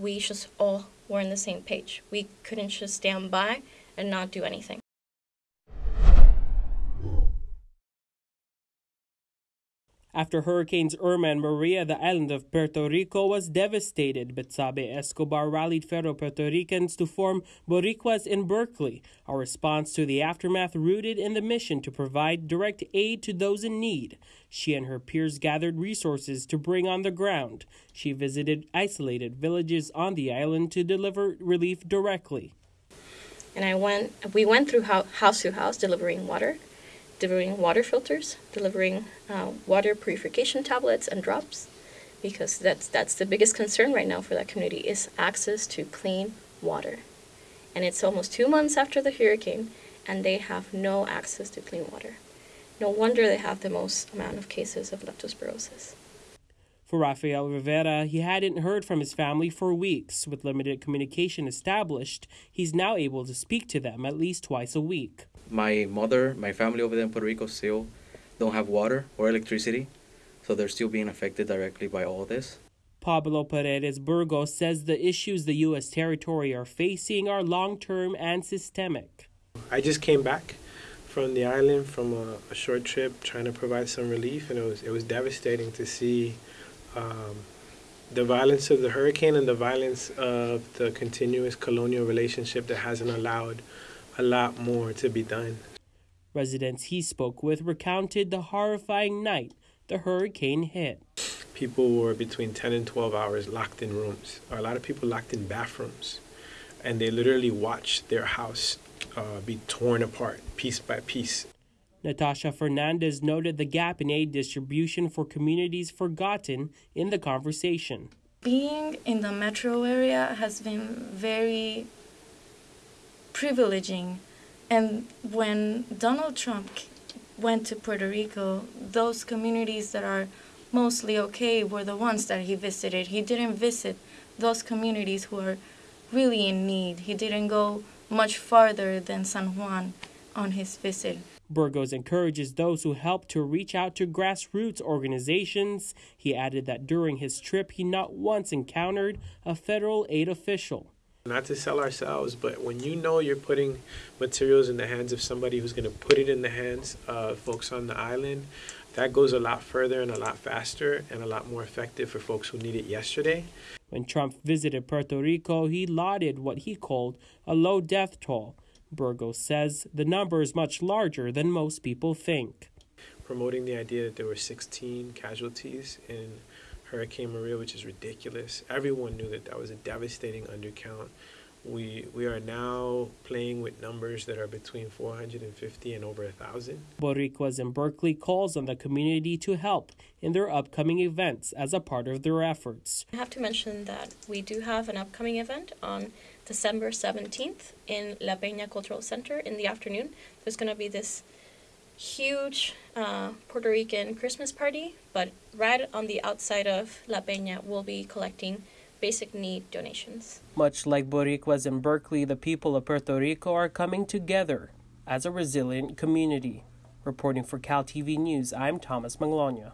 We just all were on the same page. We couldn't just stand by and not do anything. After Hurricanes Irma and Maria, the island of Puerto Rico was devastated. but Betsabe Escobar rallied fellow Puerto Ricans to form Boricuas in Berkeley, a response to the aftermath rooted in the mission to provide direct aid to those in need. She and her peers gathered resources to bring on the ground. She visited isolated villages on the island to deliver relief directly. And I went, we went through house to house delivering water delivering water filters, delivering uh, water purification tablets and drops, because that's that's the biggest concern right now for that community is access to clean water. And it's almost two months after the hurricane, and they have no access to clean water. No wonder they have the most amount of cases of leptospirosis. For Rafael Rivera, he hadn't heard from his family for weeks. With limited communication established, he's now able to speak to them at least twice a week. My mother, my family over there in Puerto Rico still don't have water or electricity, so they're still being affected directly by all this. Pablo Paredes Burgos says the issues the U.S. territory are facing are long term and systemic. I just came back from the island from a, a, short trip trying to provide some relief, and it was, it was devastating to see um, the violence of the hurricane and the violence of the continuous colonial relationship that hasn't allowed a lot more to be done. Residents he spoke with recounted the horrifying night the hurricane hit. People were between 10 and 12 hours locked in rooms, a lot of people locked in bathrooms, and they literally watched their house uh, be torn apart piece by piece. Natasha Fernandez noted the gap in aid distribution for communities forgotten in the conversation. Being in the metro area has been very privileging. And when Donald Trump went to Puerto Rico, those communities that are mostly okay were the ones that he visited. He didn't visit those communities who are really in need. He didn't go much farther than San Juan on his visit. Burgos encourages those who help to reach out to grassroots organizations. He added that during his trip, he not once encountered a federal aid official. Not to sell ourselves, but when you know you're putting materials in the hands of somebody who's going to put it in the hands of folks on the island, that goes a lot further and a lot faster and a lot more effective for folks who need it yesterday. When Trump visited Puerto Rico, he lauded what he called a low death toll Burgos says the number is much larger than most people think. Promoting the idea that there were 16 casualties in Hurricane Maria, which is ridiculous. Everyone knew that that was a devastating undercount. We we are now playing with numbers that are between 450 and over a thousand. Boricuas in Berkeley calls on the community to help in their upcoming events as a part of their efforts. I have to mention that we do have an upcoming event on December 17th in La Peña Cultural Center in the afternoon. There's going to be this huge uh, Puerto Rican Christmas party, but right on the outside of La Peña, we'll be collecting basic need donations. Much like Boricuas in Berkeley, the people of Puerto Rico are coming together as a resilient community. Reporting for Cal TV News, I'm Thomas Manglona.